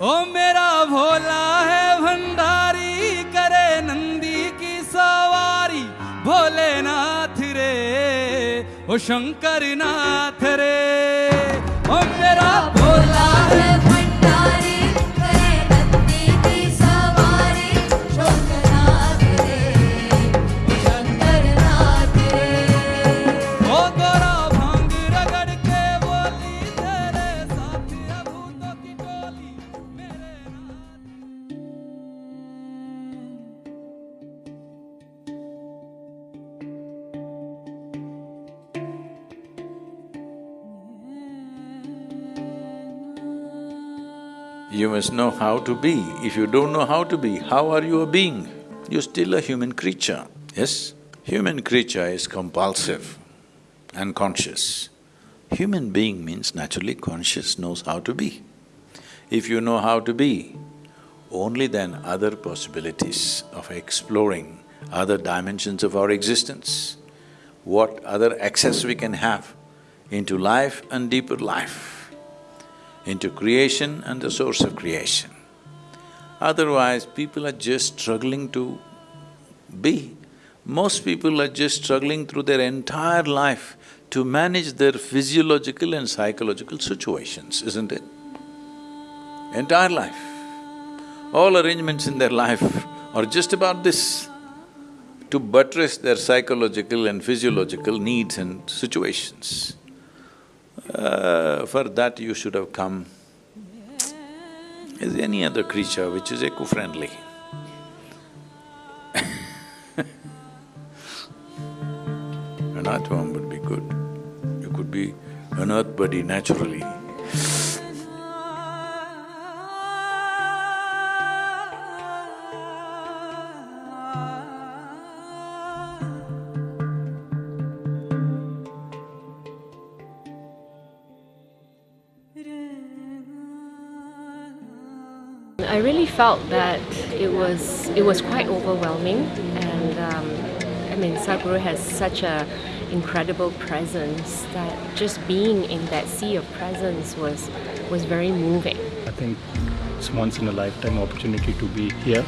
ओ मेरा भोला है, भंडारी करे नंदी की सवारी। भोलेनाथ रे, ओ शंकर नाथ रे। ओ मेरा You must know how to be. If you don't know how to be, how are you a being? You're still a human creature, yes? Human creature is compulsive and conscious. Human being means naturally conscious, knows how to be. If you know how to be, only then other possibilities of exploring other dimensions of our existence, what other access we can have into life and deeper life, into creation and the source of creation. Otherwise, people are just struggling to be. Most people are just struggling through their entire life to manage their physiological and psychological situations, isn't it? Entire life. All arrangements in their life are just about this, to buttress their psychological and physiological needs and situations. Uh, for that you should have come as any other creature which is eco-friendly. An earthworm would be good. You could be an earth buddy naturally. I really felt that it was it was quite overwhelming, and um, I mean Sadhguru has such a incredible presence that just being in that sea of presence was was very moving. I think it's once in a lifetime opportunity to be here.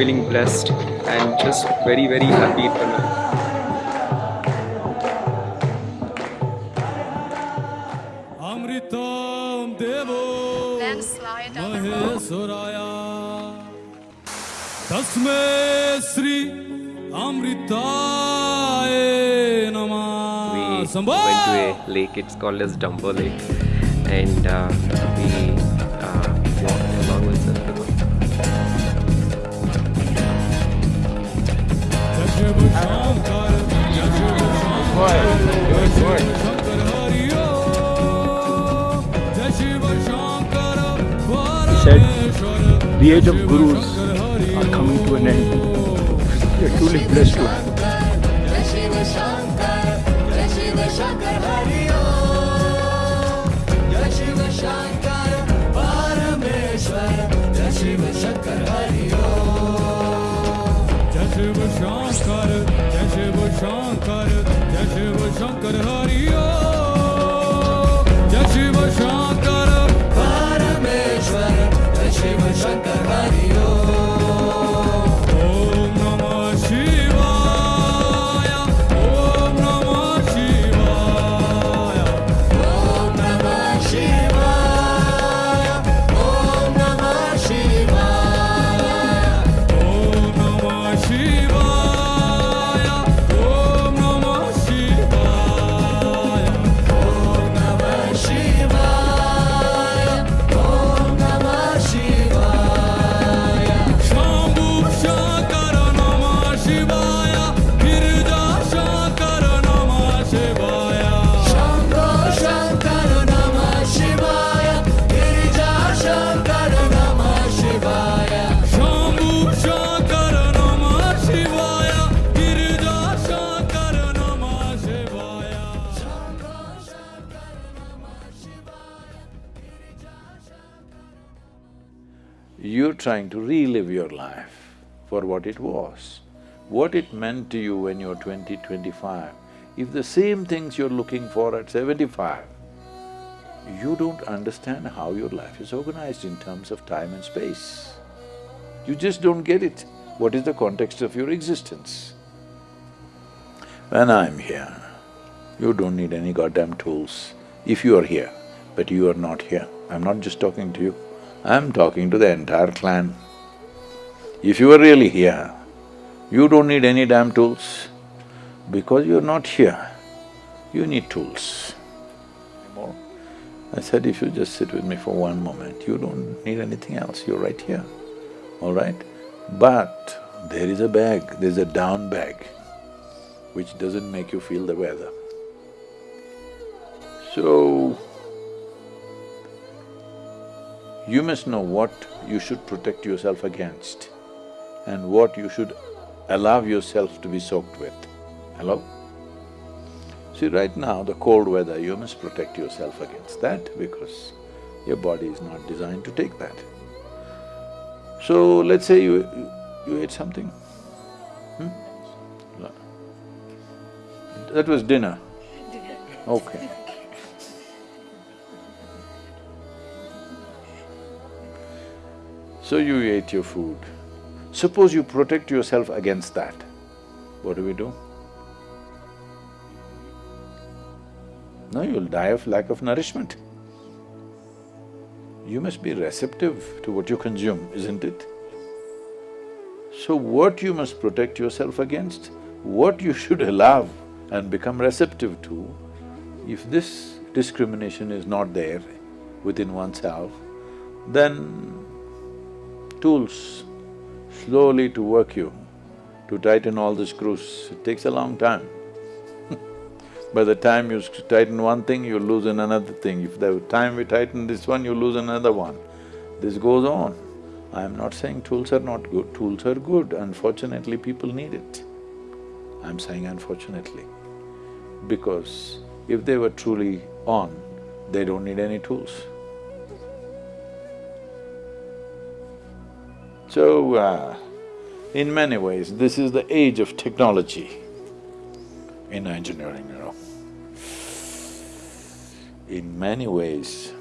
feeling blessed and just very very happy for now. Tasme Sri Amritaye Namah We went to a lake, it's called as Dumbo Lake and uh, we uh, walked along with the. said, the age of gurus are coming to an end. We are truly blessed to Shankar Parameshwar. Shankar Shankar, Jai Shiva Shankar, Jai Shiva Shankar Hari Jai Shiva Shankar, Parameshwar, Jai Shiva Shankar Hari trying to relive your life for what it was. What it meant to you when you were 20, 25, if the same things you're looking for at seventy-five, you don't understand how your life is organized in terms of time and space. You just don't get it. What is the context of your existence? When I'm here, you don't need any goddamn tools if you are here, but you are not here. I'm not just talking to you, I'm talking to the entire clan. If you are really here, you don't need any damn tools. Because you're not here, you need tools. I said, if you just sit with me for one moment, you don't need anything else, you're right here, all right? But there is a bag, there's a down bag, which doesn't make you feel the weather. So, you must know what you should protect yourself against and what you should allow yourself to be soaked with. Hello? See, right now, the cold weather, you must protect yourself against that because your body is not designed to take that. So, let's say you… you ate something, hmm? That was dinner? Okay. So you ate your food. Suppose you protect yourself against that, what do we do? No, you'll die of lack of nourishment. You must be receptive to what you consume, isn't it? So what you must protect yourself against, what you should allow and become receptive to, if this discrimination is not there within oneself, then tools slowly to work you, to tighten all the screws, it takes a long time. By the time you tighten one thing, you loosen another thing. If the time we tighten this one, you lose another one. This goes on. I am not saying tools are not good, tools are good, unfortunately people need it. I'm saying unfortunately, because if they were truly on, they don't need any tools. So, uh, in many ways, this is the age of technology in engineering, you know. In many ways,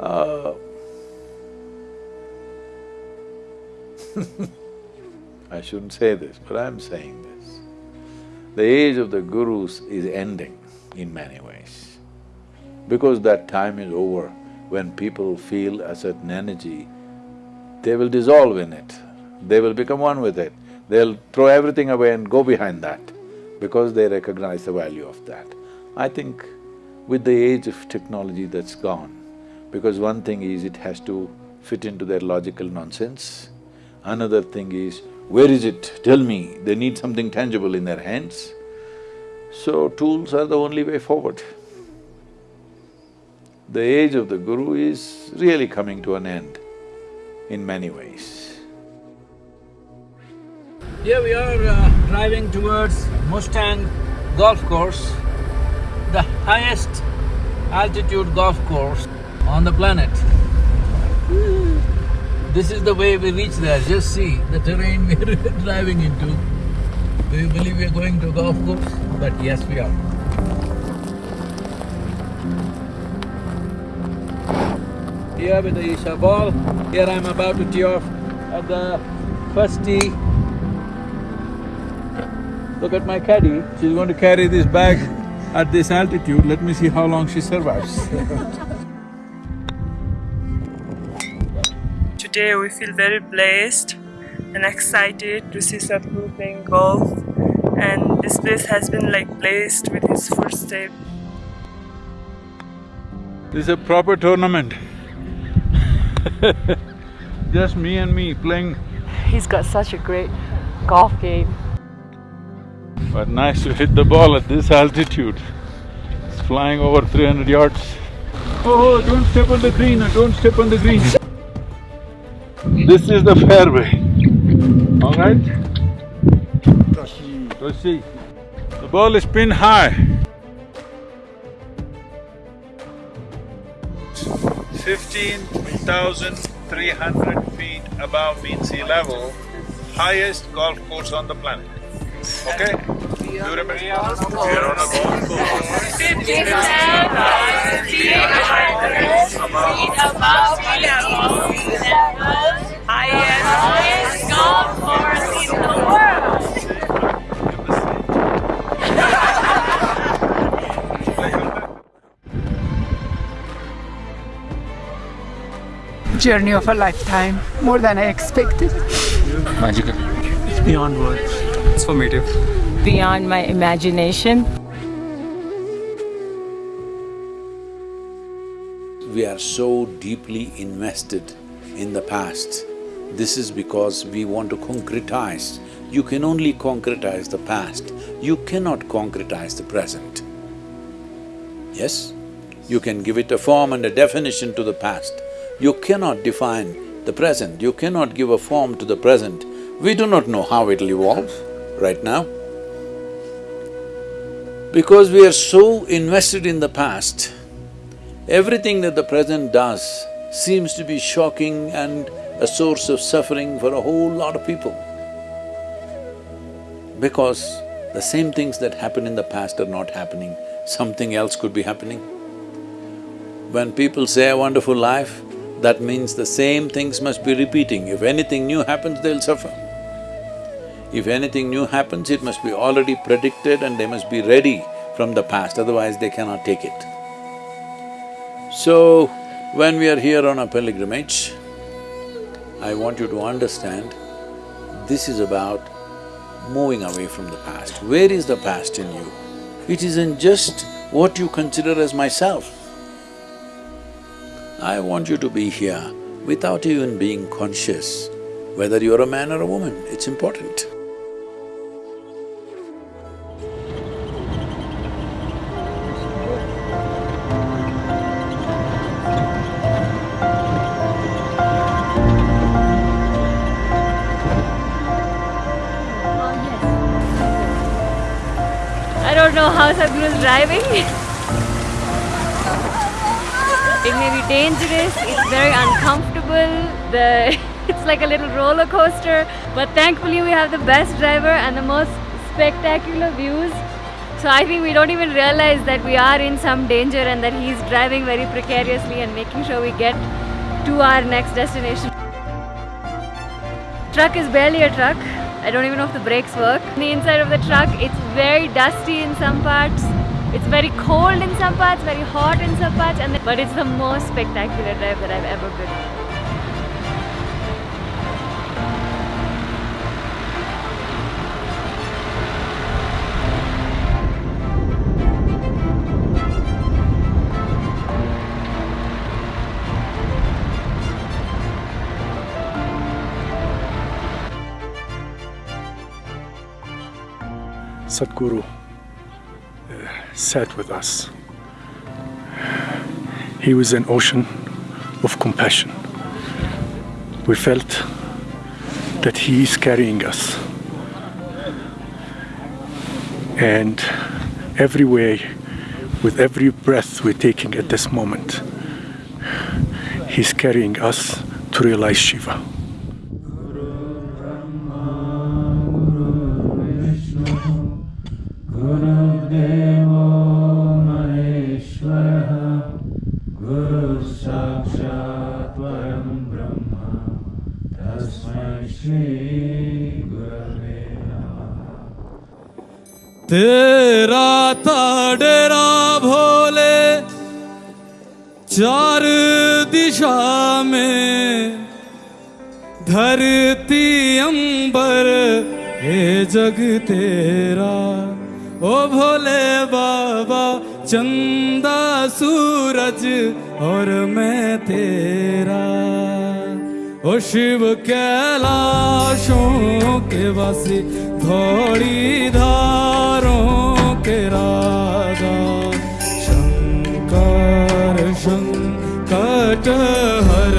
uh, I shouldn't say this, but I'm saying this. The age of the gurus is ending in many ways. Because that time is over, when people feel a certain energy, they will dissolve in it, they will become one with it. They'll throw everything away and go behind that because they recognize the value of that. I think with the age of technology that's gone, because one thing is it has to fit into their logical nonsense, another thing is, where is it? Tell me, they need something tangible in their hands. So tools are the only way forward. The age of the guru is really coming to an end in many ways. Here we are uh, driving towards Mustang Golf Course, the highest altitude golf course on the planet. This is the way we reach there, just see the terrain we're driving into. Do you believe we're going to golf course? But yes, we are. Here with the Isha ball, here I'm about to tee off at the first tee. Look at my caddy, she's going to carry this bag at this altitude, let me see how long she survives. Today we feel very blessed and excited to see Sadhguru playing golf. And this place has been like blessed with his footstep. This is a proper tournament Just me and me playing. He's got such a great golf game. But nice to hit the ball at this altitude. It's flying over three hundred yards. Oh, don't step on the green, don't step on the green. This is the fairway, all right? Proceed. The ball is pinned high. Fifteen thousand three hundred feet above mean sea level, highest golf course on the planet. Okay? Do you remember? You're on a golf course. Highest golf course in the journey of a lifetime, more than I expected. Magical. It's beyond words. It's formative. Beyond my imagination. We are so deeply invested in the past. This is because we want to concretize. You can only concretize the past, you cannot concretize the present. Yes? You can give it a form and a definition to the past. You cannot define the present, you cannot give a form to the present. We do not know how it'll evolve right now. Because we are so invested in the past, everything that the present does seems to be shocking and a source of suffering for a whole lot of people. Because the same things that happened in the past are not happening, something else could be happening. When people say a wonderful life, that means the same things must be repeating. If anything new happens, they'll suffer. If anything new happens, it must be already predicted and they must be ready from the past, otherwise they cannot take it. So, when we are here on a pilgrimage, I want you to understand, this is about moving away from the past. Where is the past in you? It isn't just what you consider as myself. I want you to be here without even being conscious whether you're a man or a woman, it's important. I don't know how Sadhguru is driving. dangerous, it's very uncomfortable, the it's like a little roller coaster. But thankfully we have the best driver and the most spectacular views. So I think we don't even realize that we are in some danger and that he's driving very precariously and making sure we get to our next destination. Truck is barely a truck. I don't even know if the brakes work. On the inside of the truck, it's very dusty in some parts. It's very cold in some parts, very hot in some parts, and but it's the most spectacular drive that I've ever been on. Sadhguru sat with us. He was an ocean of compassion. We felt that he is carrying us. And every way, with every breath we're taking at this moment, he's carrying us to realize Shiva. तेरा था डेरा भोले चार दिशा में धरती अंबर हे जग तेरा। ओ भोले बाबा, चंदा सूरज और मैं तेरा। ओ शिव कैलाशों के वासी थोड़ी धारों के राजा शंकर संकट हर